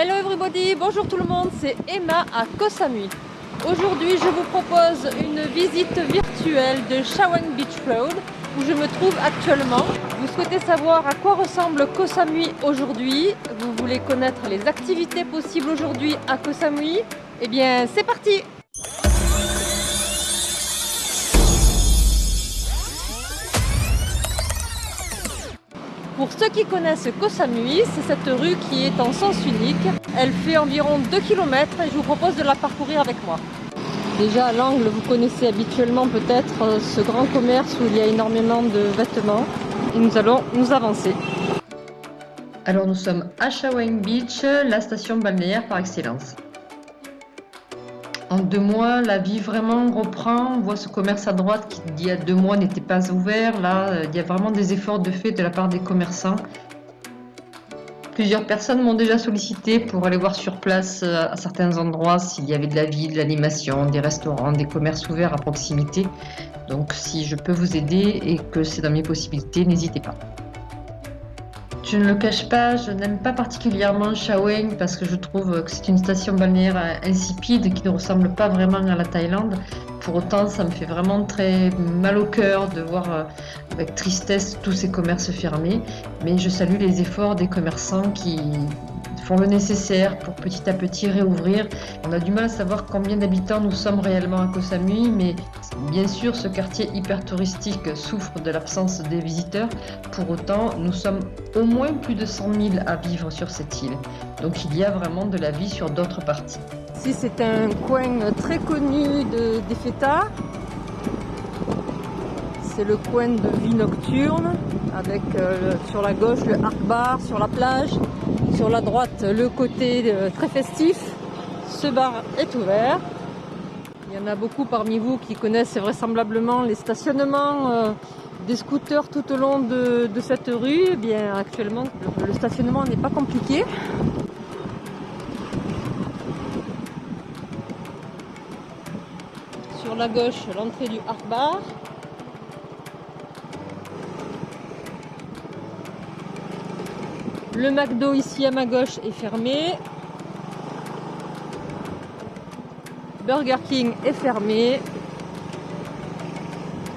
Hello everybody, bonjour tout le monde, c'est Emma à Koh Samui. Aujourd'hui je vous propose une visite virtuelle de Shawang Beach Road où je me trouve actuellement. Vous souhaitez savoir à quoi ressemble Koh Samui aujourd'hui? Vous voulez connaître les activités possibles aujourd'hui à Koh Samui Eh bien c'est parti Pour ceux qui connaissent Koh Samui, c'est cette rue qui est en sens unique. Elle fait environ 2 km et je vous propose de la parcourir avec moi. Déjà à l'angle, vous connaissez habituellement peut-être euh, ce grand commerce où il y a énormément de vêtements. Et nous allons nous avancer. Alors nous sommes à Shawang Beach, la station balnéaire par excellence. En deux mois, la vie vraiment reprend. On voit ce commerce à droite qui, il y a deux mois, n'était pas ouvert. Là, euh, il y a vraiment des efforts de fait de la part des commerçants. Plusieurs personnes m'ont déjà sollicité pour aller voir sur place euh, à certains endroits s'il y avait de la vie, de l'animation, des restaurants, des commerces ouverts à proximité. Donc si je peux vous aider et que c'est dans mes possibilités, n'hésitez pas. Je ne le cache pas, je n'aime pas particulièrement Shaweng parce que je trouve que c'est une station balnéaire insipide qui ne ressemble pas vraiment à la Thaïlande. Pour autant, ça me fait vraiment très mal au cœur de voir euh, avec tristesse tous ces commerces fermés. Mais je salue les efforts des commerçants qui font le nécessaire pour petit à petit réouvrir. On a du mal à savoir combien d'habitants nous sommes réellement à Koh Samui, mais bien sûr ce quartier hyper touristique souffre de l'absence des visiteurs. Pour autant, nous sommes au moins plus de 100 000 à vivre sur cette île. Donc il y a vraiment de la vie sur d'autres parties. Ici c'est un coin très connu de, des fêtards. C'est le coin de vie nocturne avec euh, sur la gauche le Arc Bar sur la plage sur la droite, le côté euh, très festif. Ce bar est ouvert. Il y en a beaucoup parmi vous qui connaissent vraisemblablement les stationnements euh, des scooters tout au long de, cette rue. Eh bien, actuellement, le, stationnement n'est pas compliqué. Sur la gauche, l'entrée du Art Bar. Le McDo ici à ma gauche est fermé. Burger King est fermé.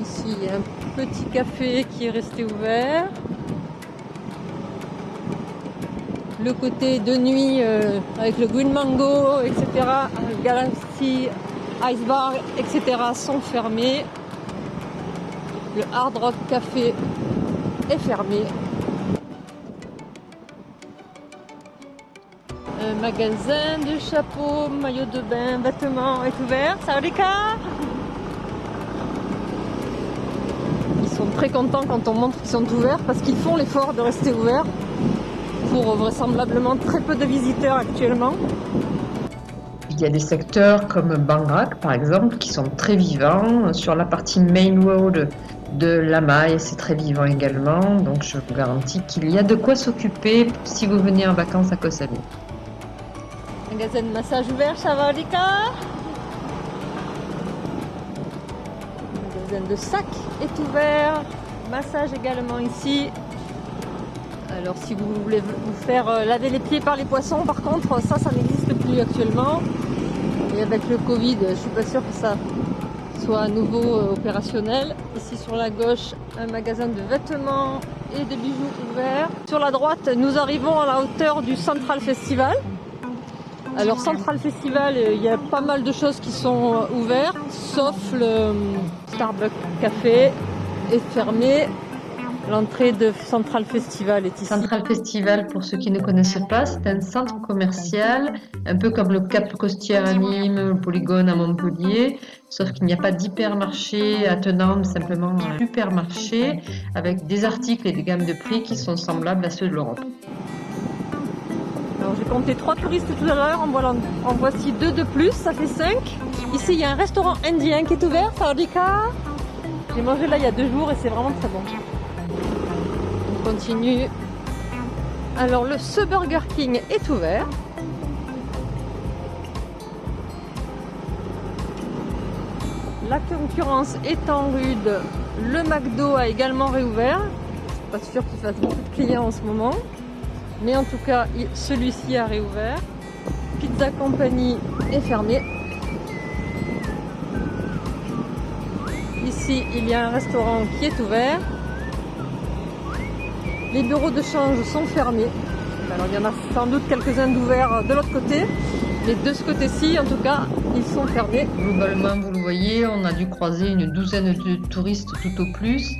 Ici, il y a un petit café qui est resté ouvert. Le côté de nuit euh, avec le Green Mango, etc. Galaxy Ice Bar, etc. sont fermés. Le Hard Rock Café est fermé. Magasin de chapeaux, maillots de bain, vêtements est ouvert. Sawadika Ils sont très contents quand on montre qu'ils sont ouverts parce qu'ils font l'effort de rester ouverts pour vraisemblablement très peu de visiteurs actuellement. Il y a des secteurs comme Bangrak par exemple qui sont très vivants. Sur la partie main road de Lamaï, c'est très vivant également. Donc je vous garantis qu'il y a de quoi s'occuper si vous venez en vacances à Koh. Magasin de massage ouvert, Chavalika. Magasin de sac est ouvert. Massage également ici. Alors si vous voulez vous faire euh, laver les pieds par les poissons, par contre, ça, ça n'existe plus actuellement. Et avec le Covid, je suis pas sûre que ça soit à nouveau euh, opérationnel. Ici sur la gauche, un magasin de vêtements et de bijoux ouvert. Sur la droite, nous arrivons à la hauteur du Central Festival. Alors Central Festival, euh, il y a pas mal de choses qui sont euh, ouvertes, sauf le euh, Starbucks Café est fermé. L'entrée de Central Festival est ici. Central Festival, pour ceux qui ne connaissent pas, c'est un centre commercial, un peu comme le Cap Costière à Nîmes, le Polygone à Montpellier, sauf qu'il n'y a pas d'hypermarché attenant, simplement un supermarché avec des articles et des gammes de prix qui sont semblables à ceux de l'Europe j'ai compté trois touristes tout à l'heure, en, voici deux de plus, ça fait cinq. Ici il y a un restaurant indien qui est ouvert, Sardika. J'ai mangé là il y a deux jours et c'est vraiment très bon. On continue. Alors le ce Burger King est ouvert. La concurrence étant rude, le McDo a également réouvert. Pas sûr qu'il fasse beaucoup de clients en ce moment. Mais en tout cas, celui-ci a réouvert. Pizza Company est fermé. Ici, il y a un restaurant qui est ouvert. Les bureaux de change sont fermés. Alors il y en a sans doute quelques-uns d'ouverts de l'autre côté. Mais de ce côté-ci, en tout cas, ils sont fermés. Globalement, vous le voyez, on a dû croiser une douzaine de touristes tout au plus.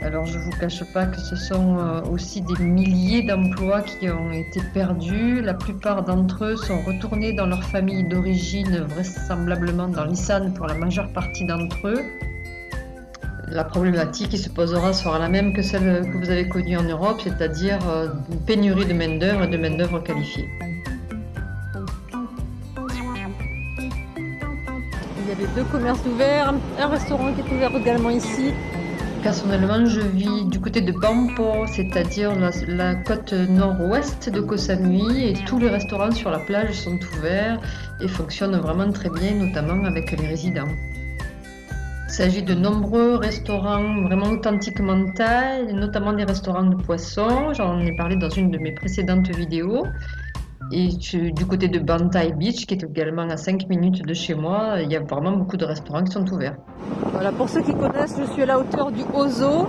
Alors je ne vous cache pas que ce sont euh, aussi des milliers d'emplois qui ont été perdus. La plupart d'entre eux sont retournés dans leur famille d'origine, vraisemblablement dans l'Issan pour la majeure partie d'entre eux. La problématique qui se posera sera la même que celle que vous avez connue en Europe, c'est-à-dire euh, une pénurie de main-d'œuvre et de main-d'œuvre qualifiée. Il y avait deux commerces ouverts, un restaurant qui est ouvert également ici, Personnellement, je vis du côté de Bampo, c'est-à-dire la, côte nord-ouest de Koh Samui, et tous les restaurants sur la plage sont ouverts et fonctionnent vraiment très bien, notamment avec les résidents. Il s'agit de nombreux restaurants vraiment authentiquement thaï, notamment des restaurants de poissons. J'en ai parlé dans une de mes précédentes vidéos. Et du côté de Bantai Beach, qui est également à 5 minutes de chez moi, il y a vraiment beaucoup de restaurants qui sont ouverts. Voilà, pour ceux qui connaissent, je suis à la hauteur du Ozo,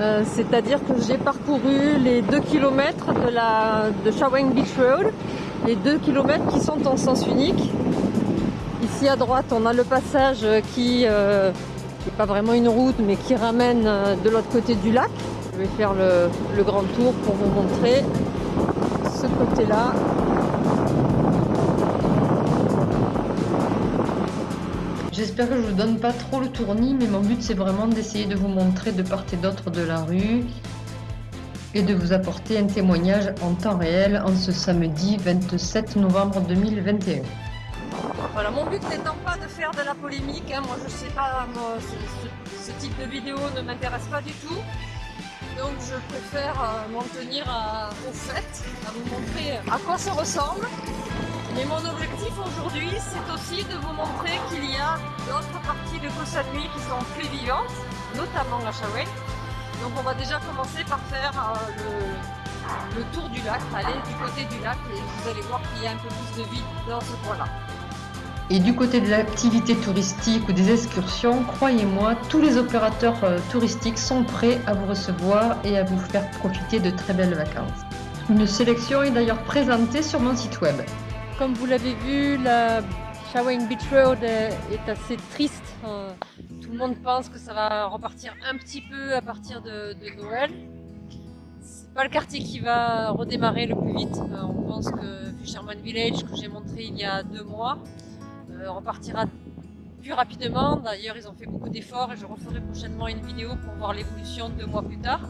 euh, c'est-à-dire que j'ai parcouru les 2 km de, de Shawang Beach Road, les 2 km qui sont en sens unique. Ici à droite, on a le passage qui n'est euh, pas vraiment une route, mais qui ramène euh, de l'autre côté du lac. Je vais faire le grand tour pour vous montrer ce côté-là. J'espère que je vous donne pas trop le tournis, mais mon but c'est vraiment d'essayer de vous montrer de part et d'autre de la rue et de vous apporter un témoignage en temps réel en ce samedi 27 novembre 2021. Voilà, mon but n'étant pas de faire de la polémique, hein, moi je sais pas, ce, type de vidéo ne m'intéresse pas du tout, donc je préfère euh, m'en tenir au fait, à vous montrer à quoi ça ressemble mais mon objectif aujourd'hui, c'est aussi de vous montrer qu'il y a d'autres parties de Koh Samui qui sont plus vivantes, notamment la Shaweng. Donc on va déjà commencer par faire euh, le, tour du lac, aller du côté du lac et vous allez voir qu'il y a un peu plus de vie dans ce coin-là. Et du côté de l'activité touristique ou des excursions, croyez-moi, tous les opérateurs euh, touristiques sont prêts à vous recevoir et à vous faire profiter de très belles vacances. Une sélection est d'ailleurs présentée sur mon site web. Comme vous l'avez vu, la Shawang Beach Road est assez triste. Tout le monde pense que ça va repartir un petit peu à partir de, Noël. C'est pas le quartier qui va redémarrer le plus vite. Euh, on pense que Fisherman Village, que j'ai montré il y a deux mois, euh, repartira plus rapidement. D'ailleurs, ils ont fait beaucoup d'efforts et je referai prochainement une vidéo pour voir l'évolution deux mois plus tard.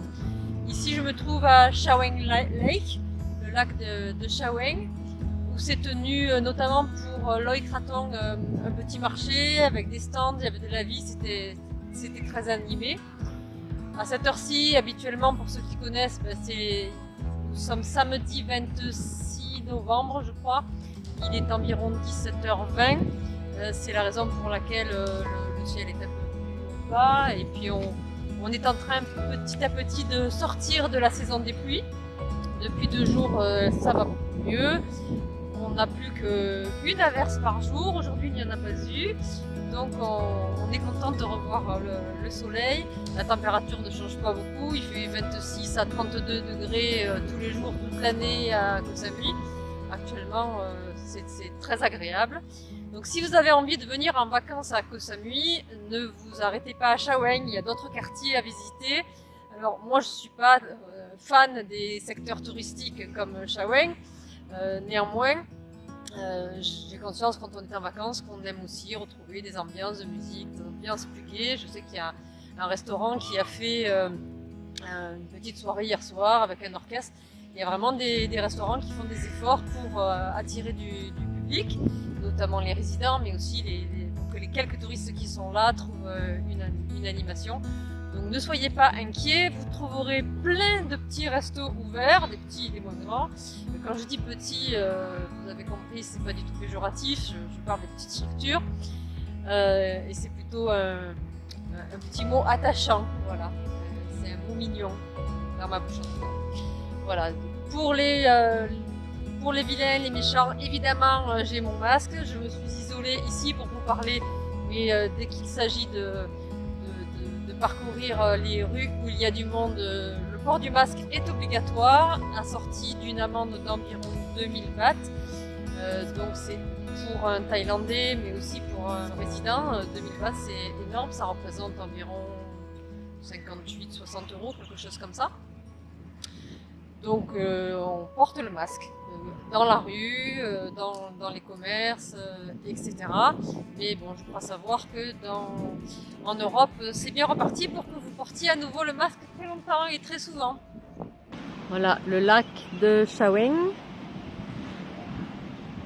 Ici, je me trouve à Shawang Lake, le lac de, de où s'est tenu euh, notamment pour euh, Loïc euh, un petit marché avec des stands, il y avait de la vie, c'était très animé. À cette heure-ci, habituellement, pour ceux qui connaissent, ben, nous sommes samedi 26 novembre, je crois. Il est environ 17h20. C'est la raison pour laquelle le, ciel est un peu bas. Et puis, on, est en train petit à petit de sortir de la saison des pluies. Depuis deux jours, ça va beaucoup mieux on n'a plus qu'une averse par jour. Aujourd'hui, il n'y en a pas eu. Donc, on, est content de revoir le, soleil. La température ne change pas beaucoup. Il fait 26 à 32 degrés euh, tous les jours, toute l'année à Koh. Actuellement, euh, c'est très agréable. Donc, si vous avez envie de venir en vacances à Koh Samui, ne vous arrêtez pas à Shaweng. Il y a d'autres quartiers à visiter. Alors, moi, je ne suis pas euh, fan des secteurs touristiques comme Shaweng. néanmoins, euh, j'ai conscience quand on est en vacances qu'on aime aussi retrouver des ambiances de musique, des ambiances plus gaies. Je sais qu'il y a un restaurant qui a fait euh, une petite soirée hier soir avec un orchestre. Il y a vraiment des, restaurants qui font des efforts pour euh, attirer du, public, notamment les résidents, mais aussi les, pour que les quelques touristes qui sont là trouvent une, une animation. Donc ne soyez pas inquiets, vous trouverez plein de petits restos ouverts, des petits, des moins. Quand je dis petits, euh, vous avez compris, c'est pas du tout péjoratif, je, parle des petites structures. Euh, et c'est plutôt un, petit mot attachant, voilà. C'est un mot mignon dans ma bouche. Voilà, pour les, euh, pour les vilains, les méchants, évidemment, euh, j'ai mon masque. Je me suis isolée ici pour vous parler, mais euh, dès qu'il s'agit de, de, parcourir les rues où il y a du monde, le port du masque est obligatoire, assorti d'une amende d'environ 2000 bahts. donc c'est pour un Thaïlandais, mais aussi pour un résident. 2000 bahts, c'est énorme, ça représente environ 58-60 euros, quelque chose comme ça. Donc euh, on porte le masque euh, dans la rue, euh, dans, les commerces, etc. Mais bon, je crois savoir que dans, en Europe, c'est bien reparti pour que vous portiez à nouveau le masque très longtemps et très souvent. Voilà, le lac de Shaweng.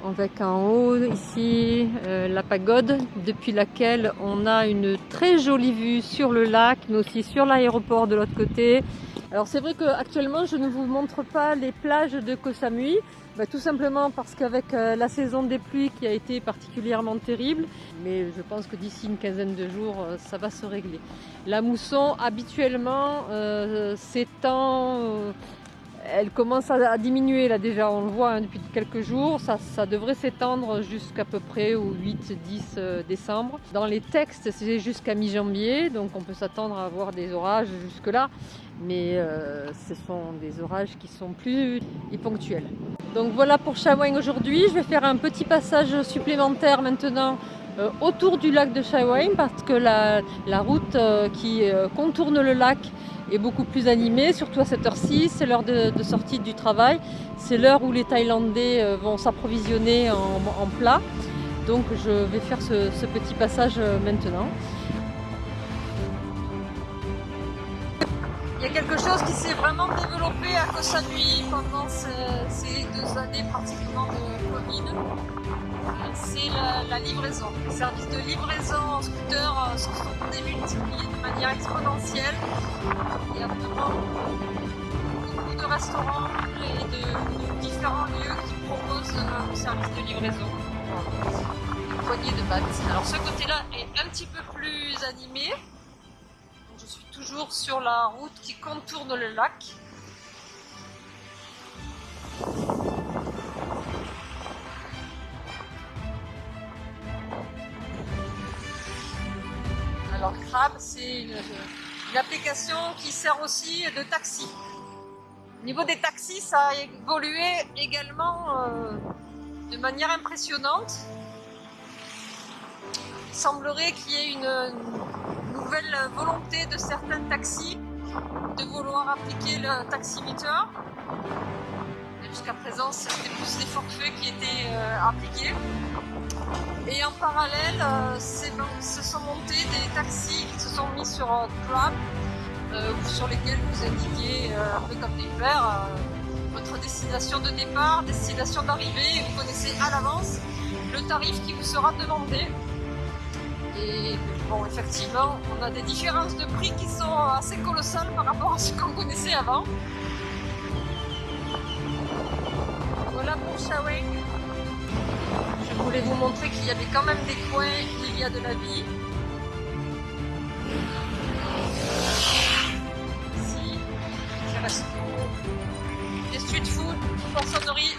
Avec en haut ici la pagode depuis laquelle on a une très jolie vue sur le lac mais aussi sur l'aéroport de l'autre côté alors c'est vrai qu'actuellement je ne vous montre pas les plages de Koh Samui, bah, tout simplement parce qu'avec euh, la saison des pluies qui a été particulièrement terrible, mais je pense que d'ici une quinzaine de jours euh, ça va se régler. La mousson habituellement euh, s'étend, elle commence à, diminuer là déjà, on le voit hein, depuis quelques jours, ça, devrait s'étendre jusqu'à peu près au 8-10 euh, décembre. Dans les textes c'est jusqu'à mi-janvier, donc on peut s'attendre à avoir des orages jusque là mais euh, ce sont des orages qui sont plus ponctuels. Donc voilà pour Shawang aujourd'hui. Je vais faire un petit passage supplémentaire maintenant euh, autour du lac de Shawang parce que la, route qui contourne le lac est beaucoup plus animée, surtout à cette heure-ci. C'est l'heure de, sortie du travail. C'est l'heure où les Thaïlandais euh, vont s'approvisionner en, en plat. Donc je vais faire ce, petit passage euh, maintenant. Il y a quelque chose qui s'est vraiment développé à Koh Samui pendant ces, deux années pratiquement de Covid. C'est la, la, livraison. Les services de livraison en scooter se sont démultipliés de manière exponentielle. Il y a vraiment beaucoup de restaurants et de, différents lieux qui proposent le service de livraison. Une poignée de battes. Alors ce côté-là est un petit peu plus animé toujours sur la route qui contourne le lac. Alors Crab, c'est une, une, application qui sert aussi de taxi. Au niveau des taxis, ça a évolué également euh, de manière impressionnante. Il semblerait qu'il y ait une, nouvelle volonté de certains taxis de vouloir appliquer le taximeter. Jusqu'à présent, c'était plus des forfaits qui étaient euh, appliqués. Et en parallèle, euh, se sont montés des taxis qui se sont mis sur euh, Grab, euh, sur lesquels vous indiquez, euh, un peu comme des verres, votre destination de départ, destination d'arrivée, vous connaissez à l'avance le tarif qui vous sera demandé. Et bon, effectivement, on a des différences de prix qui sont assez colossales par rapport à ce qu'on connaissait avant. Voilà pour Shaweng. Je voulais vous montrer qu'il y avait quand même des coins où il y a de la vie. Ici, des restos, des street food, poissonnerie.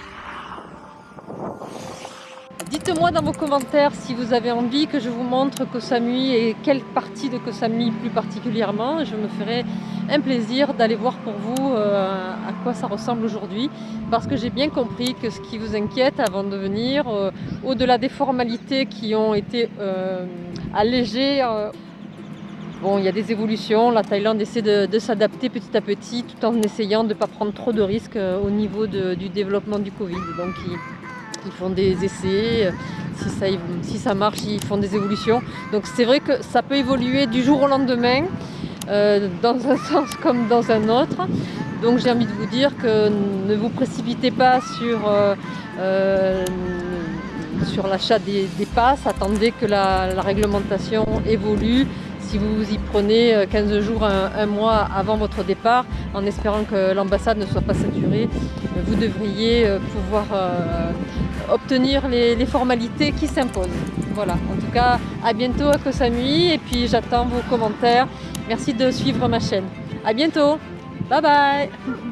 Dites-moi dans vos commentaires si vous avez envie que je vous montre Koh Samui et quelle partie de Koh Samui plus particulièrement. Je me ferai un plaisir d'aller voir pour vous euh, quoi ça ressemble aujourd'hui parce que j'ai bien compris que ce qui vous inquiète avant de venir, euh, au-delà des formalités qui ont été euh, allégées, euh, Bon, il y a des évolutions. La Thaïlande essaie de, s'adapter petit à petit tout en essayant de ne pas prendre trop de risques au niveau du développement du Covid. Donc, ils, font des essais, si ça, marche, ils font des évolutions. Donc c'est vrai que ça peut évoluer du jour au lendemain, dans un sens comme dans un autre. Donc j'ai envie de vous dire que ne vous précipitez pas sur, euh, euh, sur l'achat des, passes, attendez que la, réglementation évolue. Si vous y prenez 15 jours, un, mois avant votre départ, en espérant que l'ambassade ne soit pas saturée, vous devriez pouvoir obtenir les, formalités qui s'imposent. Voilà, en tout cas, à bientôt à Koh Samui et puis j'attends vos commentaires. Merci de suivre ma chaîne. À bientôt. 拜拜。